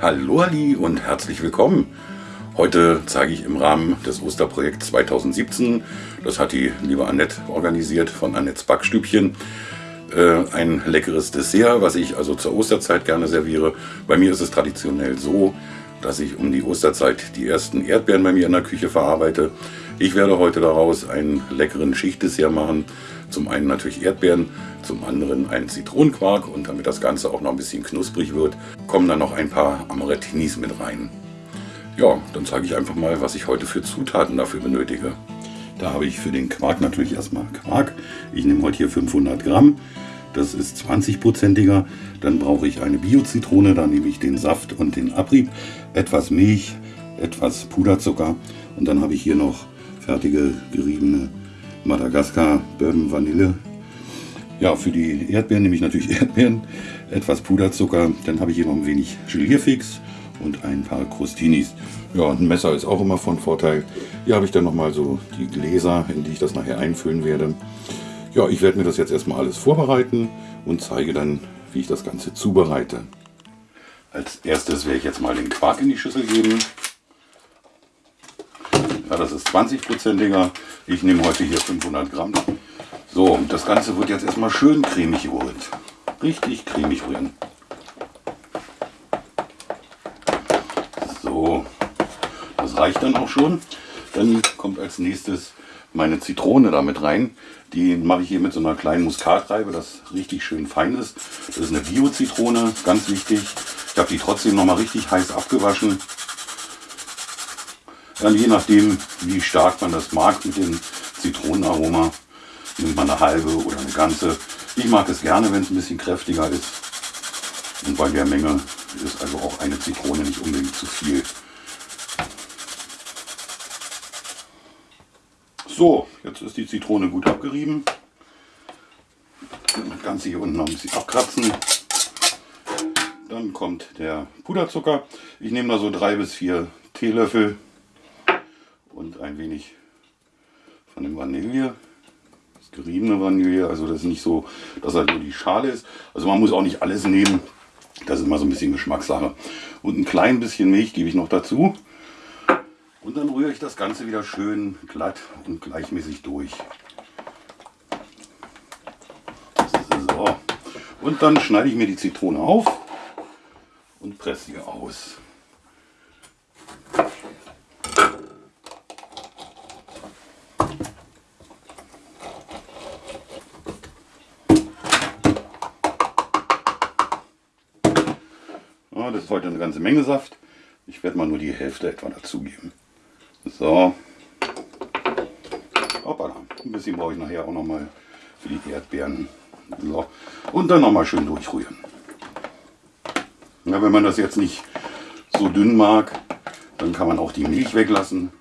Hallo Ali und herzlich willkommen. Heute zeige ich im Rahmen des Osterprojekts 2017, das hat die liebe Annette organisiert von Annettes Backstübchen, äh, ein leckeres Dessert, was ich also zur Osterzeit gerne serviere. Bei mir ist es traditionell so, dass ich um die Osterzeit die ersten Erdbeeren bei mir in der Küche verarbeite. Ich werde heute daraus einen leckeren Schichtdessert machen. Zum einen natürlich Erdbeeren, zum anderen einen Zitronenquark und damit das Ganze auch noch ein bisschen knusprig wird, kommen dann noch ein paar Amaretinis mit rein. Ja, dann zeige ich einfach mal, was ich heute für Zutaten dafür benötige. Da habe ich für den Quark natürlich erstmal Quark. Ich nehme heute hier 500 Gramm. Das ist 20-prozentiger. Dann brauche ich eine Bio-Zitrone. Da nehme ich den Saft und den Abrieb, etwas Milch, etwas Puderzucker. Und dann habe ich hier noch fertige geriebene Madagaskar Bourbon Vanille. Ja, für die Erdbeeren nehme ich natürlich Erdbeeren, etwas Puderzucker. Dann habe ich hier noch ein wenig Gelierfix und ein paar Crustinis. Ja, ein Messer ist auch immer von Vorteil. Hier habe ich dann nochmal so die Gläser, in die ich das nachher einfüllen werde. Ja, ich werde mir das jetzt erstmal alles vorbereiten und zeige dann, wie ich das Ganze zubereite. Als erstes werde ich jetzt mal den Quark in die Schüssel geben. Ja, das ist 20-prozentiger. Ich nehme heute hier 500 Gramm. So, das Ganze wird jetzt erstmal schön cremig gerührt. Richtig cremig rühren. So, das reicht dann auch schon. Dann kommt als nächstes meine Zitrone damit rein. Die mache ich hier mit so einer kleinen Muskatreibe, das richtig schön fein ist. Das ist eine Bio-Zitrone, ganz wichtig. Ich habe die trotzdem noch mal richtig heiß abgewaschen. Dann je nachdem, wie stark man das mag mit dem Zitronenaroma, nimmt man eine halbe oder eine ganze. Ich mag es gerne, wenn es ein bisschen kräftiger ist. Und bei der Menge ist also auch eine Zitrone nicht unbedingt zu viel. So, jetzt ist die Zitrone gut abgerieben. Das Ganze hier unten noch ein bisschen abkratzen. Dann kommt der Puderzucker. Ich nehme da so drei bis vier Teelöffel und ein wenig von dem Vanille. Das geriebene Vanille, also das ist nicht so, dass halt nur die Schale ist. Also man muss auch nicht alles nehmen. Das ist mal so ein bisschen Geschmackssache. Und ein klein bisschen Milch gebe ich noch dazu. Und dann rühre ich das Ganze wieder schön glatt und gleichmäßig durch. So. Und dann schneide ich mir die Zitrone auf und presse sie aus. Das ist heute eine ganze Menge Saft. Ich werde mal nur die Hälfte etwa dazugeben. So. Hoppala. Ein bisschen brauche ich nachher auch noch mal für die Erdbeeren. So. Und dann noch mal schön durchrühren. Ja, wenn man das jetzt nicht so dünn mag, dann kann man auch die Milch weglassen.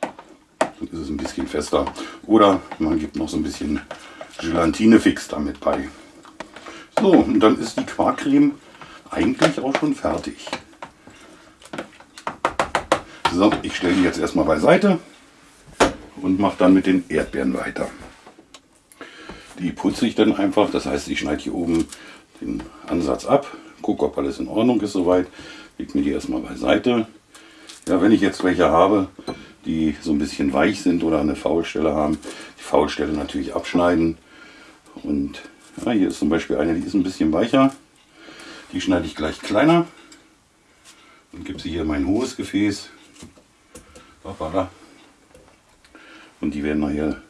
Dann ist es ein bisschen fester. Oder man gibt noch so ein bisschen Gelatine-Fix damit bei. So, und dann ist die Quarkcreme eigentlich auch schon fertig. So, ich stelle die jetzt erstmal beiseite und mache dann mit den Erdbeeren weiter. Die putze ich dann einfach, das heißt ich schneide hier oben den Ansatz ab, gucke ob alles in Ordnung ist soweit, lege mir die erstmal beiseite. Ja, wenn ich jetzt welche habe, die so ein bisschen weich sind oder eine Faulstelle haben, die Faulstelle natürlich abschneiden. Und ja, hier ist zum Beispiel eine, die ist ein bisschen weicher. Die schneide ich gleich kleiner und gebe sie hier in mein hohes Gefäß. Und die werden nachher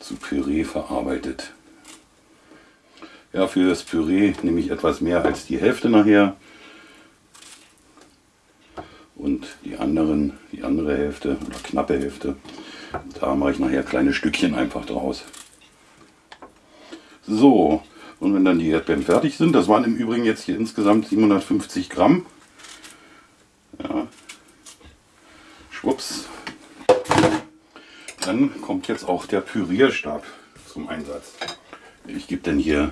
zu Püree verarbeitet. Ja, für das Püree nehme ich etwas mehr als die Hälfte nachher. Und die anderen, die andere Hälfte oder knappe Hälfte, da mache ich nachher kleine Stückchen einfach draus. So, und wenn dann die Erdbeeren fertig sind, das waren im Übrigen jetzt hier insgesamt 750 Gramm. Ja, Schwupps. Dann kommt jetzt auch der Pürierstab zum Einsatz. Ich gebe dann hier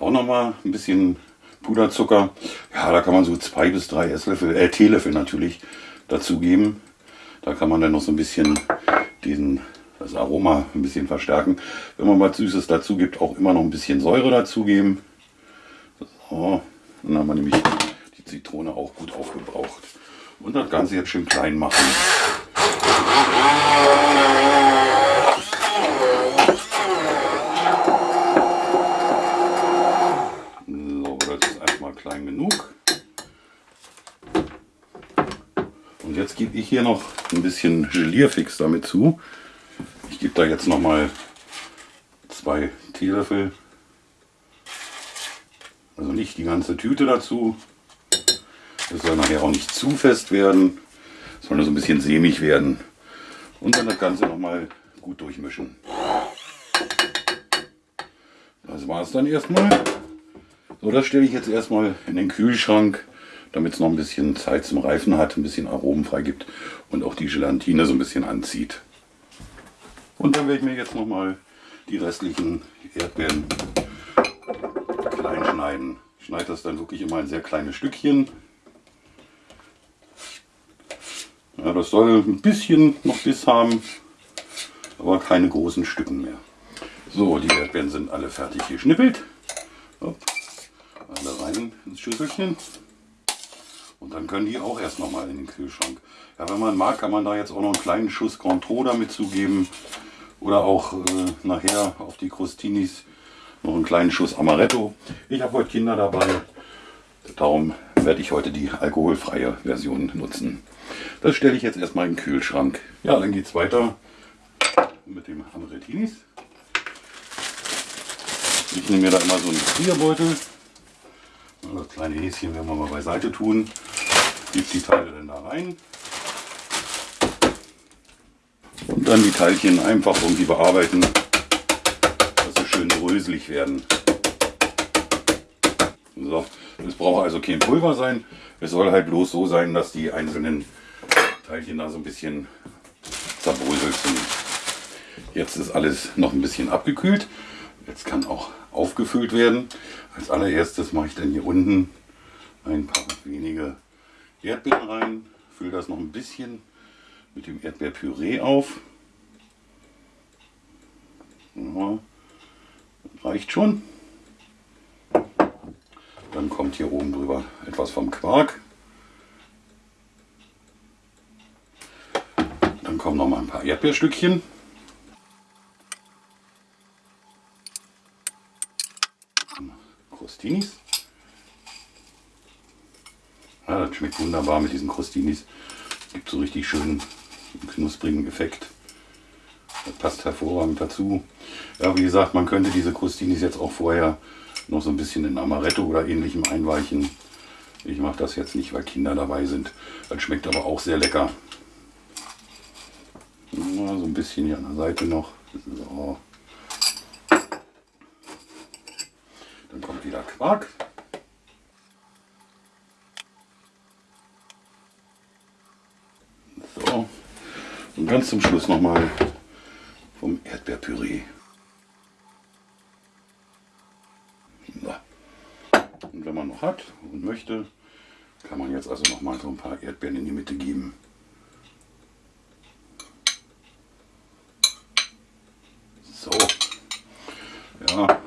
auch noch mal ein bisschen Puderzucker. Ja, da kann man so zwei bis drei Esslöffel, äh, Teelöffel natürlich dazugeben. Da kann man dann noch so ein bisschen diesen, das Aroma ein bisschen verstärken. Wenn man was Süßes dazu gibt, auch immer noch ein bisschen Säure dazugeben. So, dann haben wir nämlich die Zitrone auch gut aufgebraucht. Und das Ganze jetzt schön klein machen. So, das ist erstmal klein genug. Und jetzt gebe ich hier noch ein bisschen Gelierfix damit zu. Ich gebe da jetzt noch mal zwei Teelöffel. Also nicht die ganze Tüte dazu. Das soll nachher auch nicht zu fest werden. Soll nur so ein bisschen sämig werden. Und dann das Ganze noch mal gut durchmischen. Das war es dann erstmal. So, das stelle ich jetzt erstmal in den Kühlschrank damit es noch ein bisschen Zeit zum Reifen hat, ein bisschen Aromen freigibt und auch die Gelatine so ein bisschen anzieht. Und dann werde ich mir jetzt noch mal die restlichen Erdbeeren klein schneiden. Ich schneide das dann wirklich immer in sehr kleine Stückchen. Ja, das soll ein bisschen noch Biss haben, aber keine großen Stücken mehr. So, die Erdbeeren sind alle fertig geschnippelt. Alle rein ins Schüsselchen. Und dann können die auch erst noch mal in den Kühlschrank. Ja, wenn man mag, kann man da jetzt auch noch einen kleinen Schuss Contro damit zugeben. Oder auch äh, nachher auf die Crostinis noch einen kleinen Schuss Amaretto. Ich habe heute Kinder dabei. Darum werde ich heute die alkoholfreie Version nutzen. Das stelle ich jetzt erstmal in den Kühlschrank. Ja, dann geht es weiter mit dem Amarettinis. Ich nehme mir da immer so einen Frierbeutel. Das kleine Häschen werden wir mal beiseite tun. Gebe die Teile dann da rein. Und dann die Teilchen einfach irgendwie bearbeiten, dass sie schön bröselig werden. So, es braucht also kein Pulver sein. Es soll halt bloß so sein, dass die einzelnen Teilchen da so ein bisschen zerbröselt sind. Jetzt ist alles noch ein bisschen abgekühlt. Jetzt kann auch aufgefüllt werden. Als allererstes mache ich dann hier unten ein paar wenige Erdbeeren rein, fülle das noch ein bisschen mit dem Erdbeerpüree auf. Ja, reicht schon. Dann kommt hier oben drüber etwas vom Quark. Dann kommen noch mal ein paar Erdbeerstückchen. Crostinis. Ja, das schmeckt wunderbar mit diesen Crostinis. Gibt so richtig schönen knusprigen Effekt. Das passt hervorragend dazu. Ja, wie gesagt, man könnte diese Crostinis jetzt auch vorher noch so ein bisschen in Amaretto oder ähnlichem einweichen. Ich mache das jetzt nicht, weil Kinder dabei sind. Das schmeckt aber auch sehr lecker. Ja, so ein bisschen hier an der Seite noch. So. Dann kommt wieder Quark. So. Und ganz zum Schluss nochmal vom Erdbeerpüree. Und wenn man hat und möchte, kann man jetzt also noch mal so ein paar Erdbeeren in die Mitte geben. So. Ja,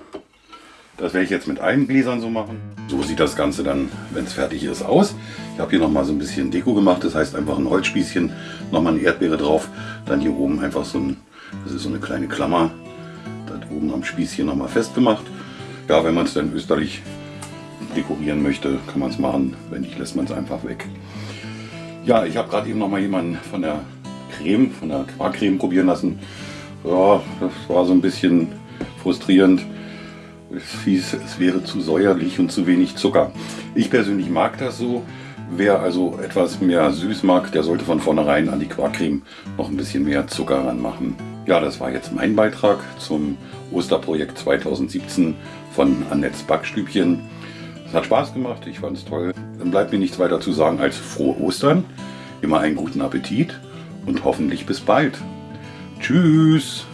das werde ich jetzt mit allen Gläsern so machen. So sieht das Ganze dann, wenn es fertig ist, aus. Ich habe hier noch mal so ein bisschen Deko gemacht. Das heißt einfach ein Holzspießchen, noch mal eine Erdbeere drauf. Dann hier oben einfach so ein, das ist so eine kleine Klammer. Da oben am Spießchen noch mal festgemacht. Ja, wenn man es dann österlich dekorieren möchte, kann man es machen. Wenn nicht, lässt man es einfach weg. Ja, ich habe gerade eben noch mal jemanden von der Creme, von der Quarkcreme probieren lassen. Ja, das war so ein bisschen frustrierend. Es hieß, es wäre zu säuerlich und zu wenig Zucker. Ich persönlich mag das so. Wer also etwas mehr süß mag, der sollte von vornherein an die Quarkcreme noch ein bisschen mehr Zucker ranmachen. Ja, das war jetzt mein Beitrag zum Osterprojekt 2017 von Annettes Backstübchen. Es hat Spaß gemacht, ich fand es toll. Dann bleibt mir nichts weiter zu sagen als frohe Ostern, immer einen guten Appetit und hoffentlich bis bald. Tschüss!